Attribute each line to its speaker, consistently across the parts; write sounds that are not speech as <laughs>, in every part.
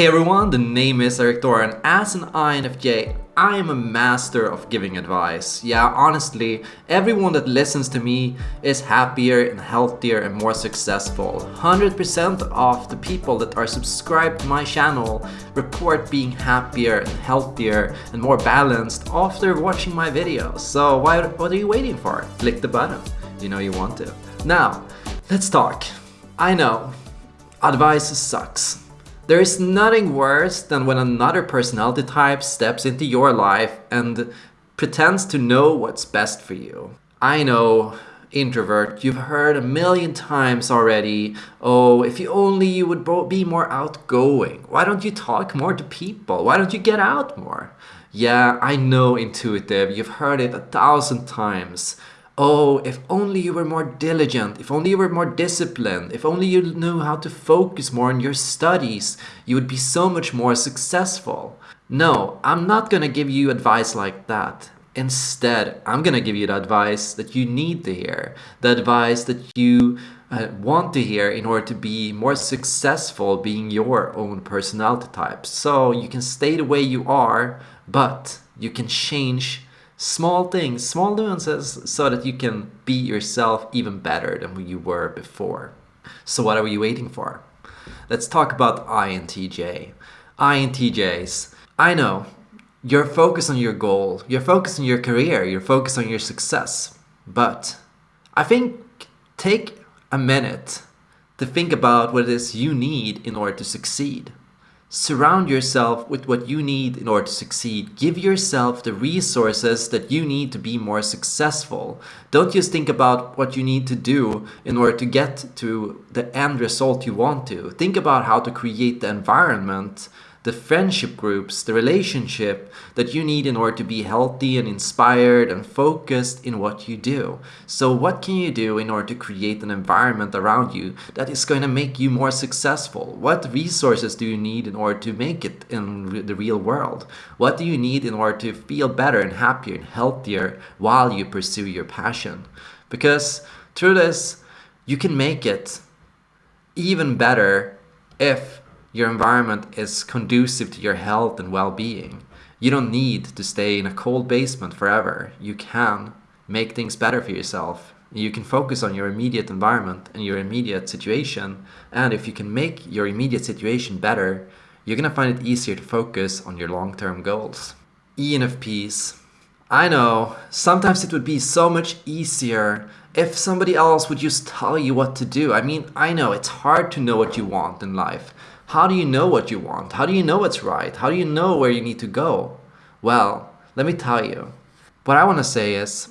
Speaker 1: Hey everyone, the name is Erik Thor and as an INFJ, I am a master of giving advice. Yeah, honestly, everyone that listens to me is happier and healthier and more successful. 100% of the people that are subscribed to my channel report being happier and healthier and more balanced after watching my videos. So why, what are you waiting for? Click the button. You know you want to. Now, let's talk. I know, advice sucks. There is nothing worse than when another personality type steps into your life and pretends to know what's best for you. I know, introvert, you've heard a million times already, oh, if you only you would be more outgoing. Why don't you talk more to people? Why don't you get out more? Yeah, I know intuitive, you've heard it a thousand times. Oh, if only you were more diligent, if only you were more disciplined, if only you knew how to focus more on your studies, you would be so much more successful. No, I'm not gonna give you advice like that. Instead, I'm gonna give you the advice that you need to hear, the advice that you uh, want to hear in order to be more successful being your own personality type. So you can stay the way you are, but you can change small things, small nuances, so that you can be yourself even better than you were before. So what are we waiting for? Let's talk about INTJ. INTJs. I know, you're focused on your goal, you're focused on your career, you're focused on your success. But I think take a minute to think about what it is you need in order to succeed. Surround yourself with what you need in order to succeed. Give yourself the resources that you need to be more successful. Don't just think about what you need to do in order to get to the end result you want to. Think about how to create the environment the friendship groups, the relationship that you need in order to be healthy and inspired and focused in what you do. So what can you do in order to create an environment around you that is going to make you more successful? What resources do you need in order to make it in the real world? What do you need in order to feel better and happier and healthier while you pursue your passion? Because through this, you can make it even better if your environment is conducive to your health and well-being. You don't need to stay in a cold basement forever. You can make things better for yourself. You can focus on your immediate environment and your immediate situation. And if you can make your immediate situation better, you're gonna find it easier to focus on your long-term goals. ENFPs. I know, sometimes it would be so much easier if somebody else would just tell you what to do. I mean, I know it's hard to know what you want in life. How do you know what you want? How do you know what's right? How do you know where you need to go? Well, let me tell you. What I want to say is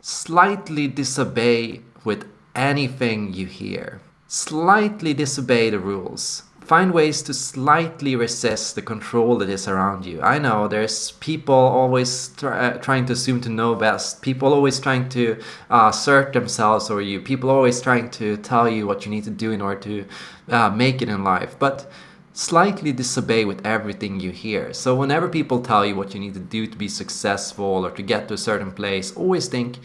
Speaker 1: slightly disobey with anything you hear. Slightly disobey the rules. Find ways to slightly resist the control that is around you. I know there's people always uh, trying to assume to know best. People always trying to uh, assert themselves over you. People always trying to tell you what you need to do in order to uh, make it in life. But slightly disobey with everything you hear. So whenever people tell you what you need to do to be successful or to get to a certain place, always think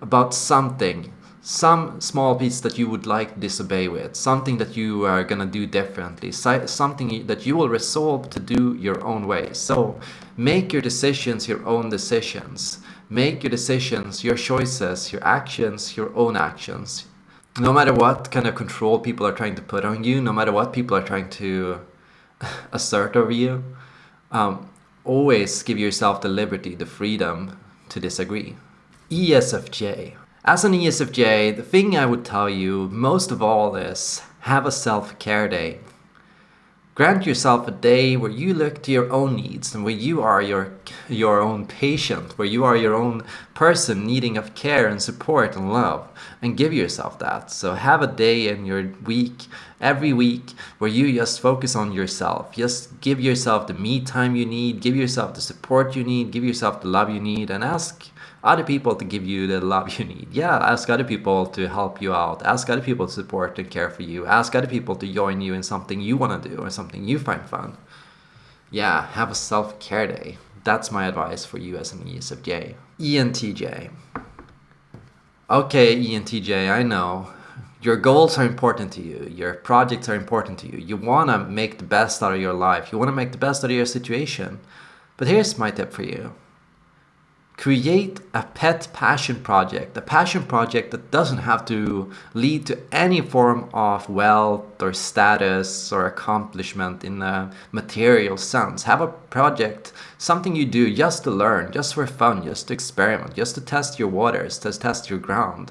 Speaker 1: about something some small piece that you would like to disobey with, something that you are gonna do differently, something that you will resolve to do your own way. So make your decisions your own decisions. Make your decisions, your choices, your actions, your own actions. No matter what kind of control people are trying to put on you, no matter what people are trying to <laughs> assert over you, um, always give yourself the liberty, the freedom to disagree. ESFJ as an ESFJ, the thing I would tell you most of all is have a self-care day. Grant yourself a day where you look to your own needs and where you are your, your own patient, where you are your own person needing of care and support and love and give yourself that. So have a day in your week, every week, where you just focus on yourself. Just give yourself the me time you need, give yourself the support you need, give yourself the love you need and ask other people to give you the love you need. Yeah, ask other people to help you out. Ask other people to support and care for you. Ask other people to join you in something you want to do or something you find fun. Yeah, have a self-care day. That's my advice for you as an ESFJ. ENTJ. Okay, ENTJ, I know. Your goals are important to you. Your projects are important to you. You want to make the best out of your life. You want to make the best out of your situation. But here's my tip for you create a pet passion project, a passion project that doesn't have to lead to any form of wealth or status or accomplishment in a material sense. Have a project, something you do just to learn, just for fun, just to experiment, just to test your waters, to test your ground.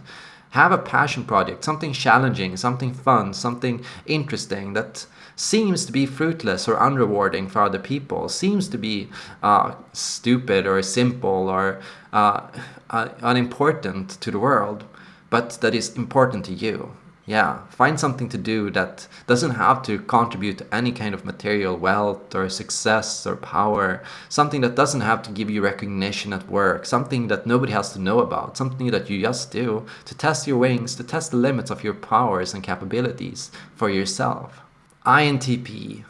Speaker 1: Have a passion project, something challenging, something fun, something interesting that seems to be fruitless or unrewarding for other people, seems to be uh, stupid or simple or uh, uh, unimportant to the world, but that is important to you. Yeah, find something to do that doesn't have to contribute to any kind of material wealth or success or power. Something that doesn't have to give you recognition at work. Something that nobody has to know about. Something that you just do to test your wings, to test the limits of your powers and capabilities for yourself. INTP.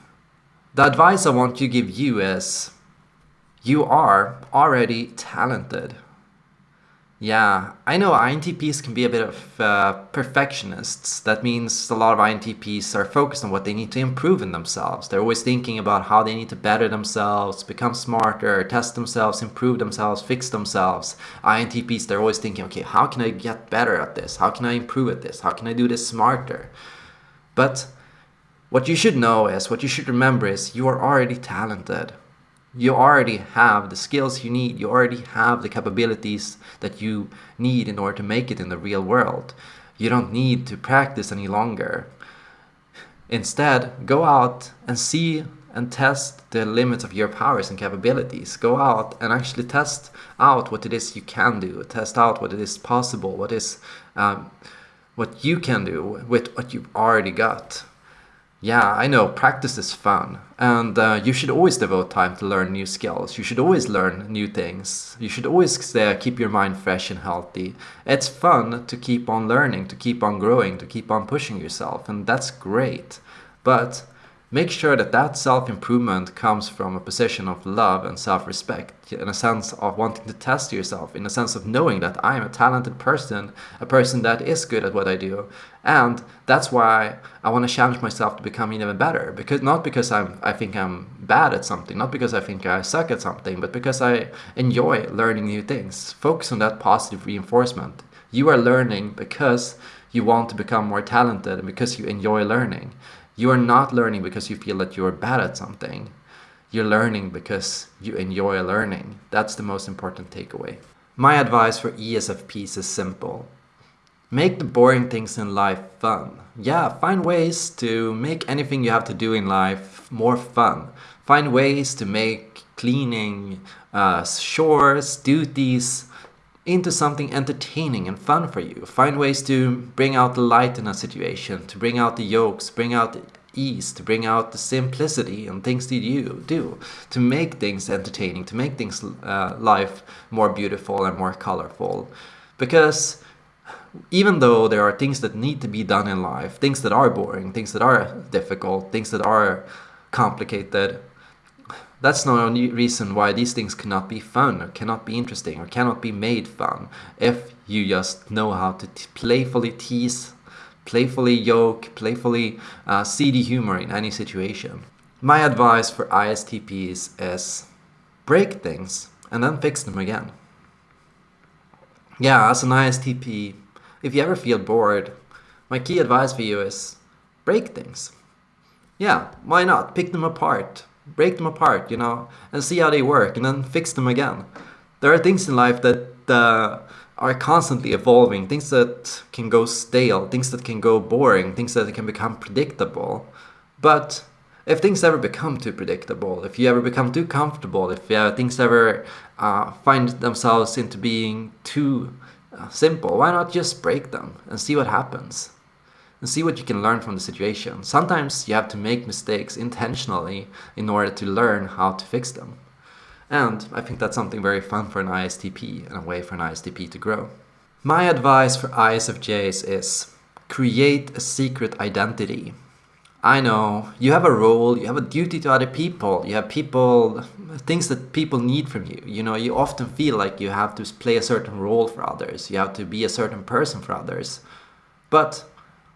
Speaker 1: The advice I want to give you is you are already talented. Yeah, I know INTPs can be a bit of uh, perfectionists. That means a lot of INTPs are focused on what they need to improve in themselves. They're always thinking about how they need to better themselves, become smarter, test themselves, improve themselves, fix themselves. INTPs, they're always thinking, okay, how can I get better at this? How can I improve at this? How can I do this smarter? But what you should know is, what you should remember is, you are already talented you already have the skills you need, you already have the capabilities that you need in order to make it in the real world. You don't need to practice any longer. Instead, go out and see and test the limits of your powers and capabilities. Go out and actually test out what it is you can do, test out what it is possible, what is um, what you can do with what you've already got. Yeah, I know, practice is fun. And uh, you should always devote time to learn new skills. You should always learn new things. You should always uh, keep your mind fresh and healthy. It's fun to keep on learning, to keep on growing, to keep on pushing yourself. And that's great. But Make sure that that self-improvement comes from a position of love and self-respect, in a sense of wanting to test yourself, in a sense of knowing that I am a talented person, a person that is good at what I do, and that's why I want to challenge myself to become even better. Because not because I'm, I think I'm bad at something, not because I think I suck at something, but because I enjoy learning new things. Focus on that positive reinforcement. You are learning because you want to become more talented and because you enjoy learning. You are not learning because you feel that you're bad at something. You're learning because you enjoy learning. That's the most important takeaway. My advice for ESFPs is simple. Make the boring things in life fun. Yeah, find ways to make anything you have to do in life more fun. Find ways to make cleaning, uh, chores, duties, into something entertaining and fun for you. Find ways to bring out the light in a situation, to bring out the yokes, bring out the ease, to bring out the simplicity and things that you do, to make things entertaining, to make things uh, life more beautiful and more colorful. Because even though there are things that need to be done in life, things that are boring, things that are difficult, things that are complicated, that's no only reason why these things cannot be fun or cannot be interesting or cannot be made fun if you just know how to playfully tease, playfully yoke, playfully uh, see the humor in any situation. My advice for ISTPs is break things and then fix them again. Yeah, as an ISTP, if you ever feel bored, my key advice for you is break things. Yeah, why not? Pick them apart break them apart, you know, and see how they work and then fix them again. There are things in life that uh, are constantly evolving, things that can go stale, things that can go boring, things that can become predictable. But if things ever become too predictable, if you ever become too comfortable, if uh, things ever uh, find themselves into being too uh, simple, why not just break them and see what happens? And see what you can learn from the situation. Sometimes you have to make mistakes intentionally in order to learn how to fix them. And I think that's something very fun for an ISTP and a way for an ISTP to grow. My advice for ISFJs is create a secret identity. I know you have a role, you have a duty to other people, you have people, things that people need from you. You know, you often feel like you have to play a certain role for others, you have to be a certain person for others. But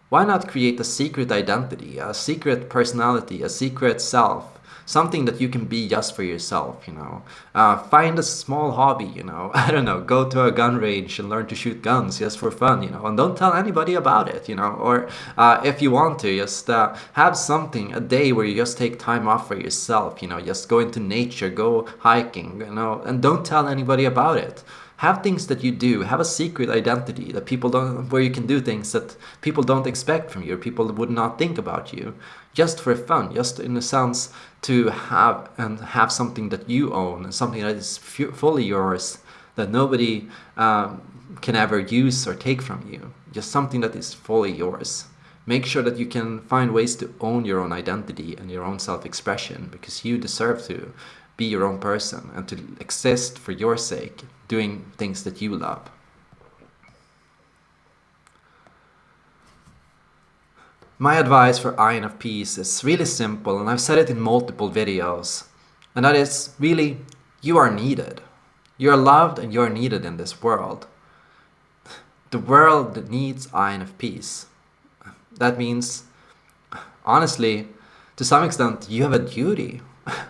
Speaker 1: Why not create a secret identity, a secret personality, a secret self? something that you can be just for yourself, you know. Uh, find a small hobby, you know. <laughs> I don't know, go to a gun range and learn to shoot guns just for fun, you know, and don't tell anybody about it, you know. Or uh, if you want to, just uh, have something, a day where you just take time off for yourself, you know, just go into nature, go hiking, you know, and don't tell anybody about it have things that you do. Have a secret identity that people don't where you can do things that people don't expect from you or people would not think about you just for fun just in a sense to have and have something that you own and something that is fully yours that nobody um, can ever use or take from you. Just something that is fully yours. Make sure that you can find ways to own your own identity and your own self-expression because you deserve to be your own person and to exist for your sake, doing things that you love. My advice for INFPs is really simple and I've said it in multiple videos. And that is really, you are needed. You are loved and you are needed in this world. The world needs INFPs. That means, honestly, to some extent, you have a duty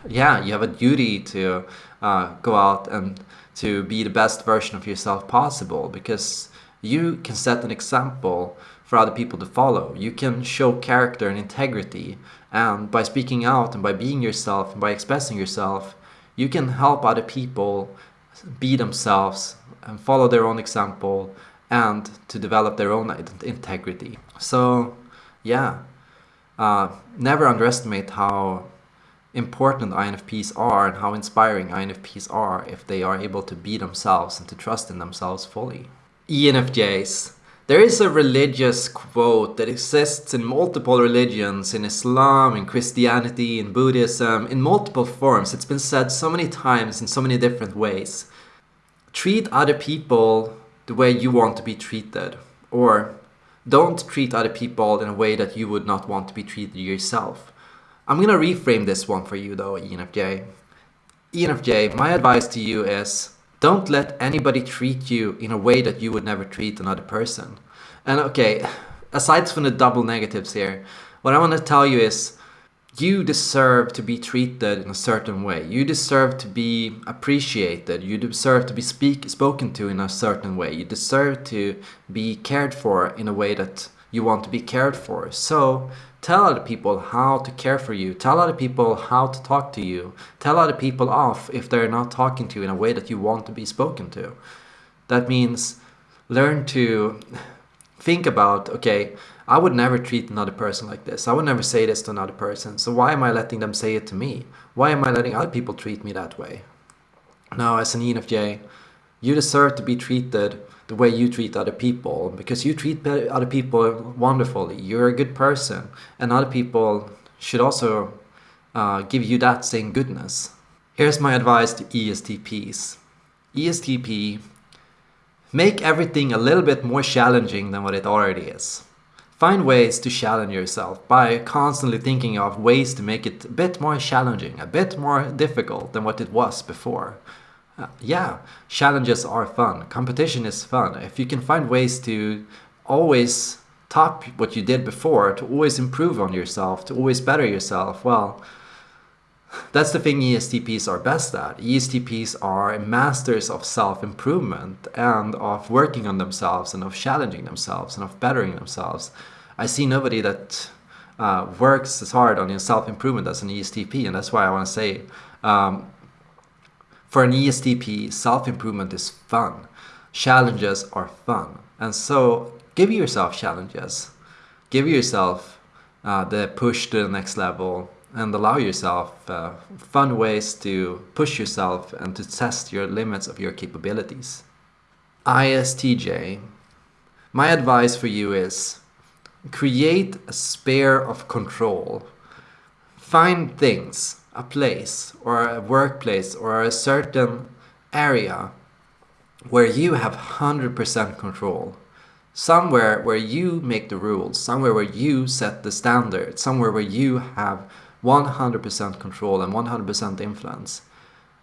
Speaker 1: yeah, you have a duty to uh, go out and to be the best version of yourself possible because you can set an example for other people to follow. You can show character and integrity and by speaking out and by being yourself and by expressing yourself, you can help other people be themselves and follow their own example and to develop their own integrity. So yeah, uh, never underestimate how important INFPs are and how inspiring INFPs are if they are able to be themselves and to trust in themselves fully. ENFJs. There is a religious quote that exists in multiple religions, in Islam, in Christianity, in Buddhism, in multiple forms. It's been said so many times in so many different ways. Treat other people the way you want to be treated. Or don't treat other people in a way that you would not want to be treated yourself. I'm gonna reframe this one for you though, ENFJ. ENFJ, my advice to you is don't let anybody treat you in a way that you would never treat another person. And okay, aside from the double negatives here, what I want to tell you is you deserve to be treated in a certain way. You deserve to be appreciated. You deserve to be speak, spoken to in a certain way. You deserve to be cared for in a way that you want to be cared for. So Tell other people how to care for you. Tell other people how to talk to you. Tell other people off if they're not talking to you in a way that you want to be spoken to. That means learn to think about, okay, I would never treat another person like this. I would never say this to another person. So why am I letting them say it to me? Why am I letting other people treat me that way? Now, as an ENFJ, you deserve to be treated the way you treat other people because you treat other people wonderfully. You're a good person, and other people should also uh, give you that same goodness. Here's my advice to ESTPs. ESTP, make everything a little bit more challenging than what it already is. Find ways to challenge yourself by constantly thinking of ways to make it a bit more challenging, a bit more difficult than what it was before. Uh, yeah, challenges are fun. Competition is fun. If you can find ways to always top what you did before, to always improve on yourself, to always better yourself, well, that's the thing ESTPs are best at. ESTPs are masters of self-improvement and of working on themselves and of challenging themselves and of bettering themselves. I see nobody that uh, works as hard on self-improvement as an ESTP and that's why I want to say um, for an ESTP, self-improvement is fun. Challenges are fun. And so give yourself challenges. Give yourself uh, the push to the next level and allow yourself uh, fun ways to push yourself and to test your limits of your capabilities. ISTJ. My advice for you is create a sphere of control. Find things a place or a workplace or a certain area where you have 100% control. Somewhere where you make the rules, somewhere where you set the standard, somewhere where you have 100% control and 100% influence.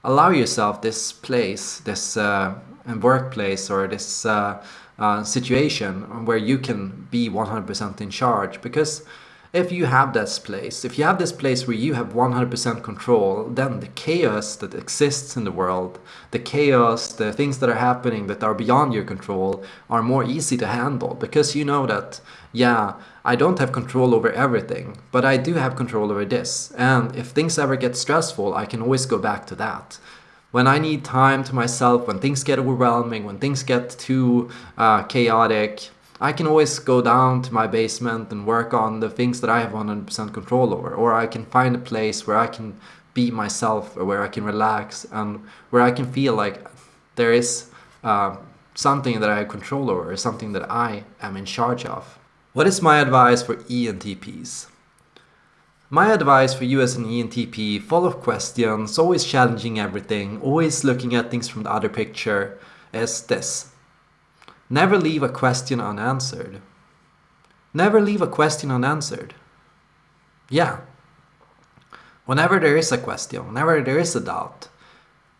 Speaker 1: allow yourself this place, this uh, workplace or this uh, uh, situation where you can be 100% in charge because if you have this place, if you have this place where you have 100% control, then the chaos that exists in the world, the chaos, the things that are happening that are beyond your control are more easy to handle because you know that, yeah, I don't have control over everything, but I do have control over this. And if things ever get stressful, I can always go back to that when I need time to myself, when things get overwhelming, when things get too uh, chaotic, I can always go down to my basement and work on the things that I have 100% control over. Or I can find a place where I can be myself or where I can relax and where I can feel like there is uh, something that I have control over, or something that I am in charge of. What is my advice for ENTPs? My advice for you as an ENTP, full of questions, always challenging everything, always looking at things from the other picture, is this. Never leave a question unanswered. Never leave a question unanswered. Yeah. Whenever there is a question, whenever there is a doubt,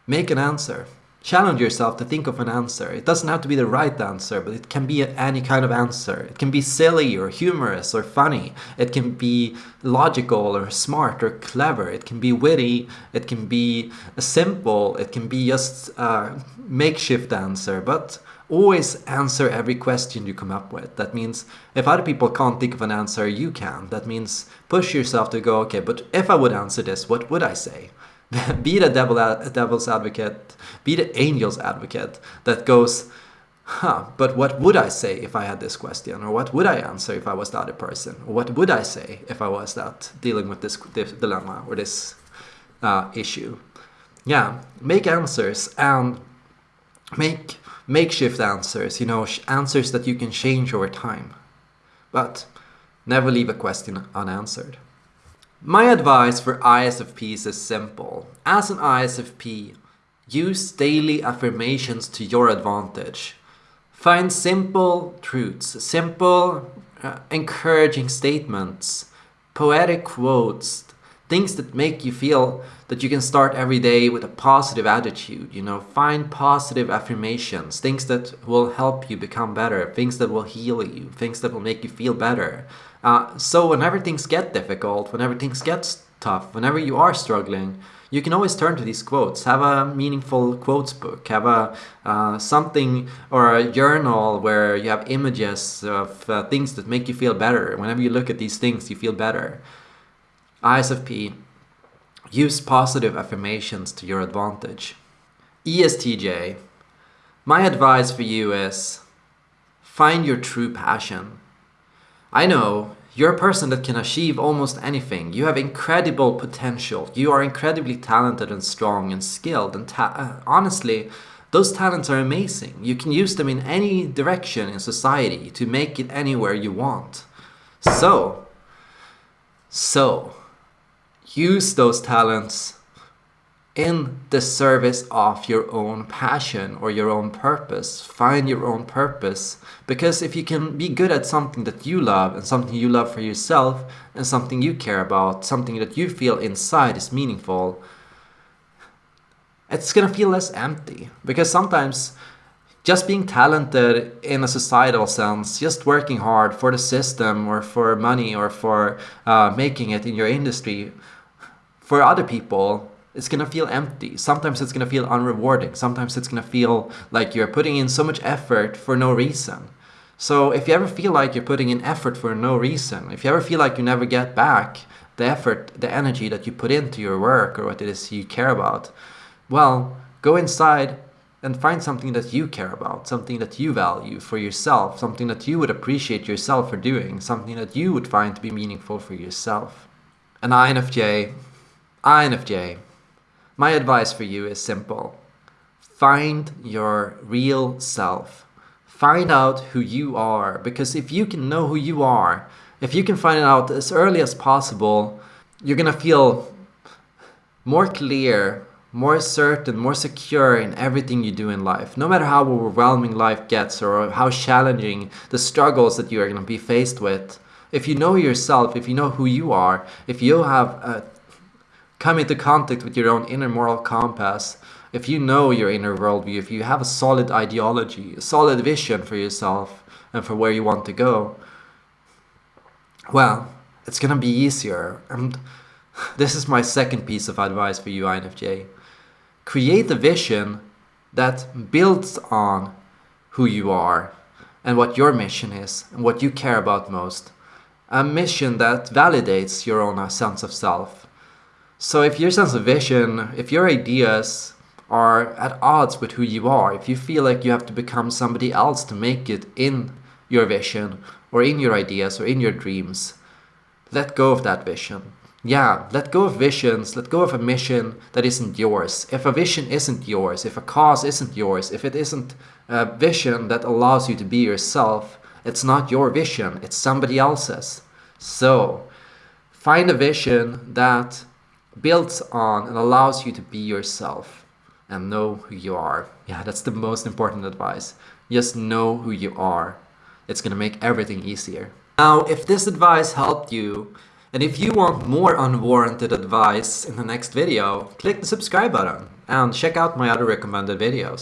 Speaker 1: make an answer. Challenge yourself to think of an answer. It doesn't have to be the right answer, but it can be any kind of answer. It can be silly or humorous or funny. It can be logical or smart or clever. It can be witty. It can be simple. It can be just a makeshift answer. But always answer every question you come up with. That means if other people can't think of an answer, you can. That means push yourself to go, okay, but if I would answer this, what would I say? <laughs> be the devil, devil's advocate, be the angel's advocate that goes, huh, but what would I say if I had this question? Or what would I answer if I was the other person? Or what would I say if I was that dealing with this, this dilemma or this uh, issue? Yeah, make answers and make makeshift answers, you know, answers that you can change over time. But never leave a question unanswered. My advice for ISFPs is simple. As an ISFP, use daily affirmations to your advantage. Find simple truths, simple, uh, encouraging statements, poetic quotes, things that make you feel that you can start every day with a positive attitude you know find positive affirmations things that will help you become better things that will heal you things that will make you feel better. Uh, so whenever things get difficult whenever things get tough whenever you are struggling you can always turn to these quotes. Have a meaningful quotes book have a uh, something or a journal where you have images of uh, things that make you feel better. Whenever you look at these things you feel better ISFP, use positive affirmations to your advantage. ESTJ, my advice for you is find your true passion. I know you're a person that can achieve almost anything. You have incredible potential. You are incredibly talented and strong and skilled. And uh, honestly, those talents are amazing. You can use them in any direction in society to make it anywhere you want. So, so, use those talents in the service of your own passion or your own purpose. Find your own purpose. Because if you can be good at something that you love and something you love for yourself and something you care about, something that you feel inside is meaningful, it's gonna feel less empty. Because sometimes just being talented in a societal sense, just working hard for the system or for money or for uh, making it in your industry, for other people, it's gonna feel empty. Sometimes it's gonna feel unrewarding. Sometimes it's gonna feel like you're putting in so much effort for no reason. So if you ever feel like you're putting in effort for no reason, if you ever feel like you never get back the effort, the energy that you put into your work or what it is you care about, well, go inside and find something that you care about, something that you value for yourself, something that you would appreciate yourself for doing, something that you would find to be meaningful for yourself. An INFJ INFJ, my advice for you is simple. Find your real self. Find out who you are because if you can know who you are, if you can find it out as early as possible, you're gonna feel more clear, more certain, more secure in everything you do in life. No matter how overwhelming life gets or how challenging the struggles that you are gonna be faced with, if you know yourself, if you know who you are, if you have a come into contact with your own inner moral compass, if you know your inner worldview, if you have a solid ideology, a solid vision for yourself and for where you want to go, well, it's gonna be easier. And <sighs> this is my second piece of advice for you, INFJ. Create a vision that builds on who you are and what your mission is and what you care about most. A mission that validates your own sense of self. So if your sense of vision, if your ideas are at odds with who you are, if you feel like you have to become somebody else to make it in your vision or in your ideas or in your dreams, let go of that vision. Yeah, let go of visions, let go of a mission that isn't yours. If a vision isn't yours, if a cause isn't yours, if it isn't a vision that allows you to be yourself, it's not your vision, it's somebody else's. So, find a vision that builds on and allows you to be yourself and know who you are. Yeah, that's the most important advice. Just know who you are. It's gonna make everything easier. Now, if this advice helped you, and if you want more unwarranted advice in the next video, click the subscribe button and check out my other recommended videos.